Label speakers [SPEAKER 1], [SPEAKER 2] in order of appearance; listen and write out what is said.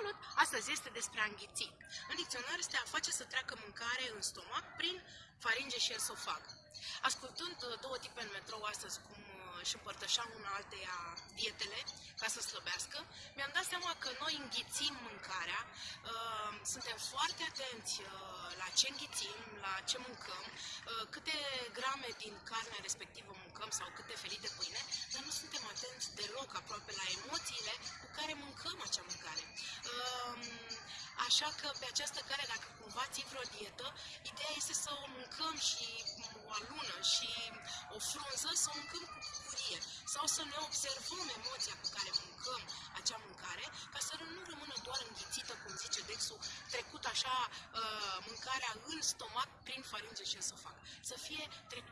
[SPEAKER 1] Salut! Astăzi este despre a înghiți. În dicționar este a face să treacă mâncare în stomac prin faringe și esofag. Ascultând uh, două tipe în metrou astăzi cum uh, își împărtășeau una alteia dietele ca să slăbească, mi-am dat seama că noi înghițim mâncarea, uh, suntem foarte atenți la ce înghițim, la ce mâncăm, câte grame din carnea respectivă mâncăm sau câte felii de pâine, dar nu suntem atenți deloc aproape la emoțiile cu Așa că pe această cale, dacă cumva ții vreo dietă, ideea este să o mâncăm și o alună și o frunză, să o mâncăm cu bucurie sau să ne observăm emoția cu care mâncăm acea mâncare, ca să nu rămână doar înghițită, cum zice Dexul, trecut așa uh, mâncarea în stomac prin faringe și esofag. Să fie trecută